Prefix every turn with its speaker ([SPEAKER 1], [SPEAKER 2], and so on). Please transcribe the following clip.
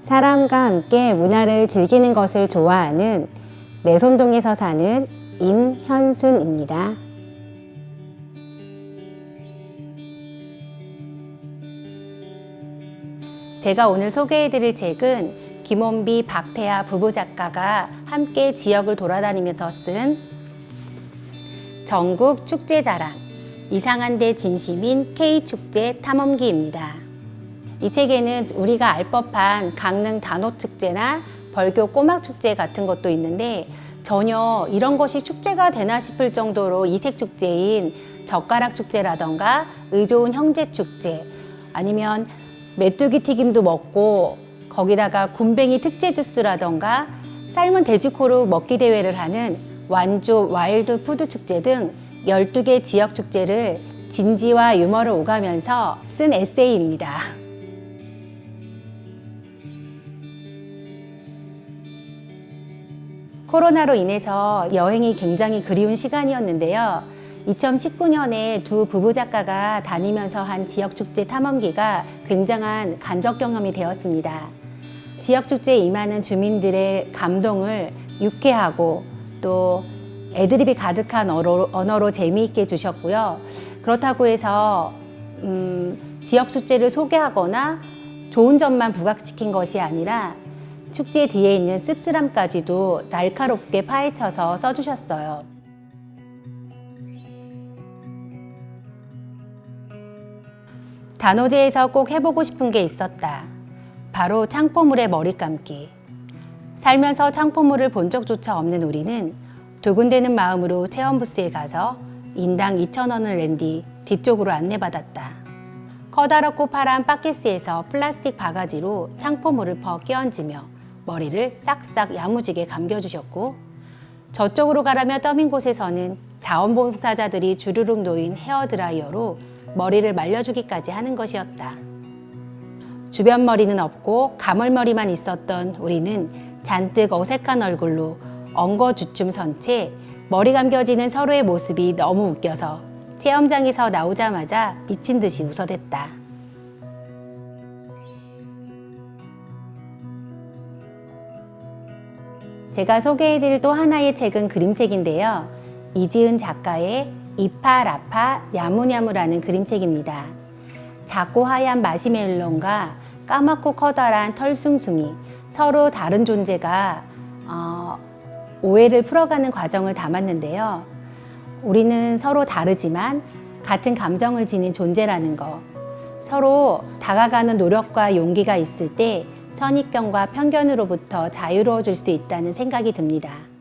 [SPEAKER 1] 사람과 함께 문화를 즐기는 것을 좋아하는 내손동에서 사는 임현순입니다. 제가 오늘 소개해드릴 책은 김원비, 박태아 부부 작가가 함께 지역을 돌아다니면서 쓴 전국 축제 자랑 이상한 데 진심인 K축제 탐험기입니다. 이 책에는 우리가 알 법한 강릉 단오축제나 벌교 꼬막축제 같은 것도 있는데 전혀 이런 것이 축제가 되나 싶을 정도로 이색축제인 젓가락축제라던가 의좋은 형제축제 아니면 메뚜기 튀김도 먹고 거기다가 굼벵이 특제 주스라던가 삶은 돼지코로 먹기 대회를 하는 완주 와일드 푸드 축제 등 12개 지역 축제를 진지와 유머를 오가면서 쓴 에세이입니다. 코로나로 인해서 여행이 굉장히 그리운 시간이었는데요. 2019년에 두 부부 작가가 다니면서 한 지역축제 탐험기가 굉장한 간접 경험이 되었습니다. 지역축제에 임하는 주민들의 감동을 유쾌하고 또 애드립이 가득한 언어로, 언어로 재미있게 주셨고요. 그렇다고 해서 음, 지역축제를 소개하거나 좋은 점만 부각시킨 것이 아니라 축제 뒤에 있는 씁쓸함까지도 날카롭게 파헤쳐서 써주셨어요. 단오제에서 꼭 해보고 싶은 게 있었다. 바로 창포물의 머리 감기. 살면서 창포물을 본 적조차 없는 우리는 두근대는 마음으로 체험부스에 가서 인당 2,000원을 낸 뒤 뒤쪽으로 안내받았다. 커다랗고 파란 바께쓰에서 플라스틱 바가지로 창포물을 퍼 끼얹으며 머리를 싹싹 야무지게 감겨주셨고 저쪽으로 가라며 떠민 곳에서는 자원봉사자들이 주르륵 놓인 헤어드라이어로 머리를 말려주기까지 하는 것이었다. 주변 머리는 없고 가물머리만 있었던 우리는 잔뜩 어색한 얼굴로 엉거주춤 선채 머리 감겨지는 서로의 모습이 너무 웃겨서 체험장에서 나오자마자 미친 듯이 웃어댔다. 제가 소개해드릴 또 하나의 책은 그림책인데요. 이지은 작가의 이파라파 야무냐무라는 그림책입니다. 작고 하얀 마시멜론과 까맣고 커다란 털숭숭이 서로 다른 존재가 어, 오해를 풀어가는 과정을 담았는데요. 우리는 서로 다르지만 같은 감정을 지닌 존재라는 거 서로 다가가는 노력과 용기가 있을 때 선입견과 편견으로부터 자유로워질 수 있다는 생각이 듭니다.